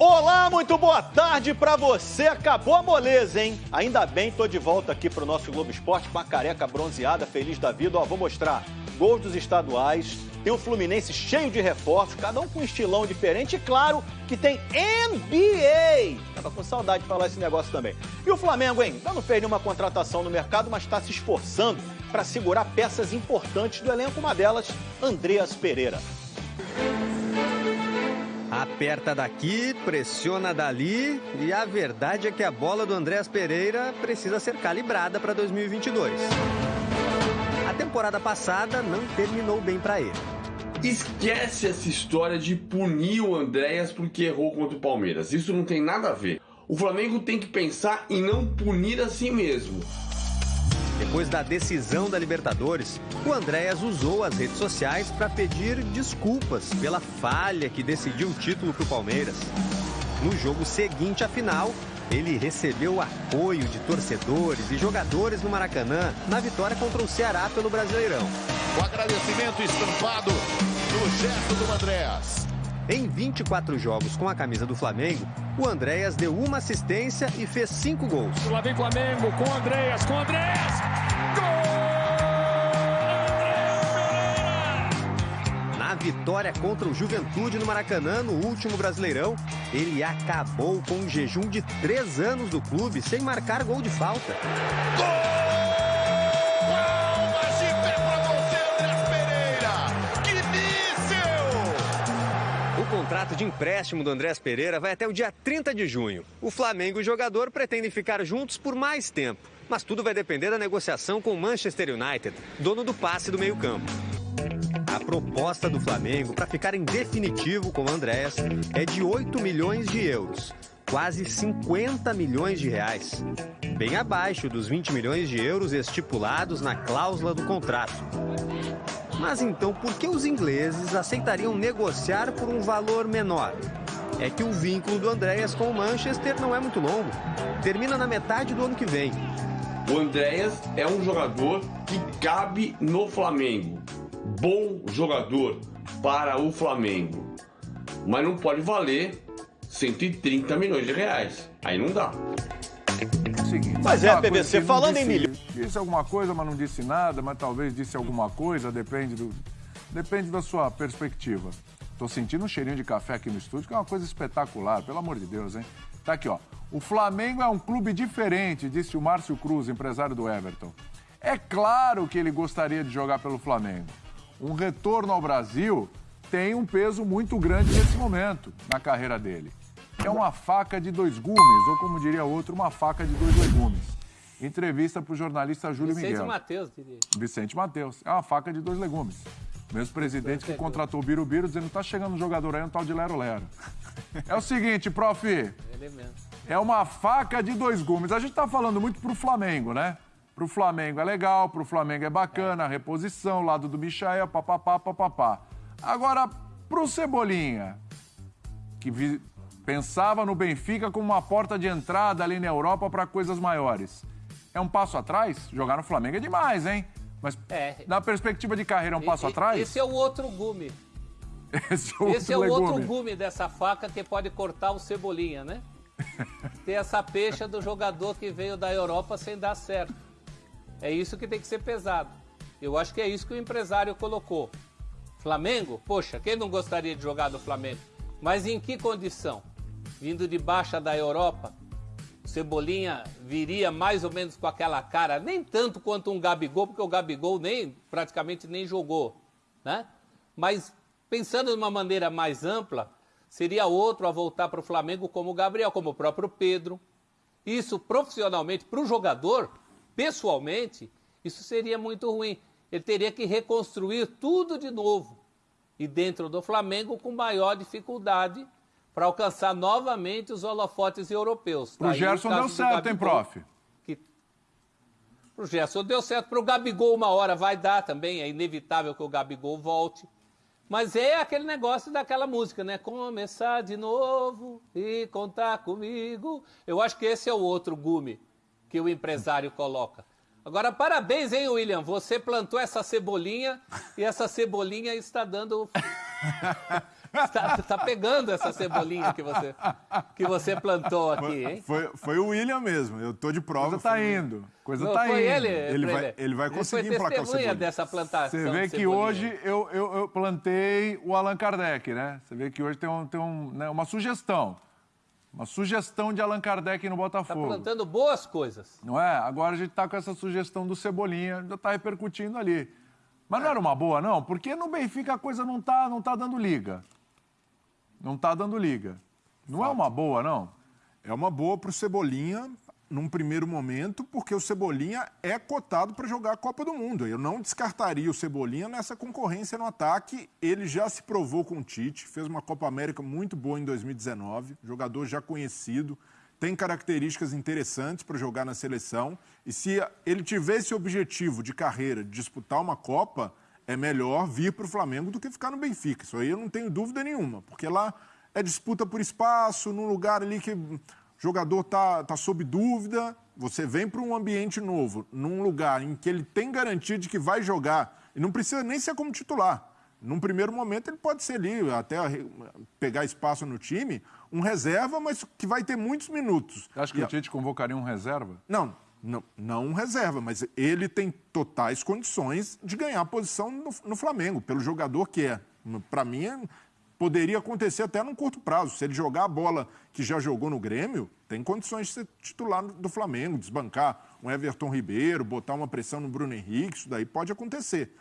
Olá, muito boa tarde pra você. Acabou a moleza, hein? Ainda bem, tô de volta aqui pro nosso Globo Esporte com a careca bronzeada, feliz da vida. Ó, vou mostrar gols dos estaduais, tem o Fluminense cheio de reforços, cada um com um estilão diferente e claro que tem NBA. Tava com saudade de falar esse negócio também. E o Flamengo, hein? Ainda não fez nenhuma contratação no mercado, mas está se esforçando para segurar peças importantes do elenco, uma delas, Andreas Pereira. Aperta daqui, pressiona dali e a verdade é que a bola do Andréas Pereira precisa ser calibrada para 2022. A temporada passada não terminou bem para ele. Esquece essa história de punir o Andréas porque errou contra o Palmeiras. Isso não tem nada a ver. O Flamengo tem que pensar em não punir a si mesmo. Depois da decisão da Libertadores, o Andréas usou as redes sociais para pedir desculpas pela falha que decidiu o título para o Palmeiras. No jogo seguinte à final, ele recebeu apoio de torcedores e jogadores no Maracanã na vitória contra o Ceará pelo Brasileirão. O agradecimento estampado no gesto do Andréas. Em 24 jogos com a camisa do Flamengo, o Andréas deu uma assistência e fez cinco gols. Lá vem Flamengo com o Andréas, com o Andréas! Gol! Na vitória contra o Juventude no Maracanã, no último Brasileirão, ele acabou com um jejum de três anos do clube sem marcar gol de falta. Gol! Contrato de empréstimo do Andrés Pereira vai até o dia 30 de junho. O Flamengo e o jogador pretendem ficar juntos por mais tempo. Mas tudo vai depender da negociação com o Manchester United, dono do passe do meio-campo. A proposta do Flamengo para ficar em definitivo com o Andréas é de 8 milhões de euros, quase 50 milhões de reais, bem abaixo dos 20 milhões de euros estipulados na cláusula do contrato. Mas então, por que os ingleses aceitariam negociar por um valor menor? É que o vínculo do Andréas com o Manchester não é muito longo. Termina na metade do ano que vem. O Andréas é um jogador que cabe no Flamengo. Bom jogador para o Flamengo. Mas não pode valer 130 milhões de reais. Aí não dá. Seguinte, mas é, PVC, falando disse, em milhões. Disse alguma coisa, mas não disse nada, mas talvez disse alguma coisa, depende do. Depende da sua perspectiva. Tô sentindo um cheirinho de café aqui no estúdio, que é uma coisa espetacular, pelo amor de Deus, hein? Tá aqui, ó. O Flamengo é um clube diferente, disse o Márcio Cruz, empresário do Everton. É claro que ele gostaria de jogar pelo Flamengo. Um retorno ao Brasil tem um peso muito grande nesse momento na carreira dele é uma faca de dois gumes, ou como diria outro, uma faca de dois legumes. Entrevista para o jornalista Júlio Vicente Miguel. Matheus, diria. Vicente Matheus. É uma faca de dois legumes. Mesmo presidente que contratou o Birubiru dizendo que tá chegando um jogador aí, um tal de Lero Lero. É o seguinte, prof. Mesmo. É uma faca de dois gumes. A gente tá falando muito pro Flamengo, né? Pro Flamengo é legal, pro Flamengo é bacana, a reposição, lado do Michael, papapá, papapá. Agora, pro Cebolinha, que Pensava no Benfica como uma porta de entrada ali na Europa para coisas maiores. É um passo atrás? Jogar no Flamengo é demais, hein? Mas é. na perspectiva de carreira é um passo e, atrás? Esse é o outro gume. Esse é, esse é o outro gume dessa faca que pode cortar o cebolinha, né? Ter essa peixa do jogador que veio da Europa sem dar certo. É isso que tem que ser pesado. Eu acho que é isso que o empresário colocou. Flamengo? Poxa, quem não gostaria de jogar no Flamengo? Mas em que condição? Vindo de baixa da Europa, Cebolinha viria mais ou menos com aquela cara, nem tanto quanto um Gabigol, porque o Gabigol nem praticamente nem jogou, né? Mas pensando de uma maneira mais ampla, seria outro a voltar para o Flamengo como o Gabriel, como o próprio Pedro. Isso profissionalmente para o jogador, pessoalmente, isso seria muito ruim. Ele teria que reconstruir tudo de novo. E dentro do Flamengo com maior dificuldade para alcançar novamente os holofotes europeus. Tá o Gerson deu certo, Gabigol, hein, prof? Que... O Gerson deu certo. Para o Gabigol, uma hora vai dar também. É inevitável que o Gabigol volte. Mas é aquele negócio daquela música, né? Começar de novo e contar comigo. Eu acho que esse é o outro gume que o empresário coloca. Agora, parabéns, hein, William? Você plantou essa cebolinha e essa cebolinha está dando Está tá pegando essa cebolinha que você, que você plantou aqui, hein? Foi, foi o William mesmo. Eu tô de prova. Coisa tá foi- indo. Coisa Não, tá foi indo. ele, Ele vai- ele vai conseguir foi emplacar o Cebolinha. dessa plantação Você vê de que cebolinha. hoje eu, eu, eu plantei o Allan Kardec, né? Você vê que hoje tem, um, tem um, né, uma sugestão. Uma sugestão de Allan Kardec no Tá Botafogo. plantando boas coisas. Não é? Agora a gente tá com essa sugestão do Cebolinha, já tá repercutindo ali. Mas não era uma boa, não? Porque no Benfica a coisa não tá, não tá dando liga. Não tá dando liga. Não é uma boa, não? É uma boa pro Cebolinha num primeiro momento, porque o Cebolinha é cotado para jogar a Copa do Mundo. Eu não descartaria o Cebolinha nessa concorrência no ataque. Ele já se provou com o Tite, fez uma Copa América muito boa em 2019, jogador já conhecido, tem características interessantes para jogar na seleção. E se ele tiver esse objetivo de carreira, de disputar uma Copa, é melhor vir para o Flamengo do que ficar no Benfica. Isso aí eu não tenho dúvida nenhuma, porque lá é disputa por espaço, num lugar ali que o jogador tá, tá sob dúvida, você vem para um ambiente novo, num lugar em que ele tem garantia de que vai jogar, e não precisa nem ser como titular. Num primeiro momento ele pode ser ali, até pegar espaço no time, um reserva, mas que vai ter muitos minutos. Acha que E o Tite convocaria um reserva? não, não, não reserva, mas ele tem totais condições de ganhar posição no, no Flamengo, pelo jogador que é. Para mim, é- poderia acontecer até num curto prazo. Se ele jogar a bola que já jogou no Grêmio, tem condições de ser titular do Flamengo, desbancar um Everton Ribeiro, botar uma pressão no Bruno Henrique, isso daí pode acontecer.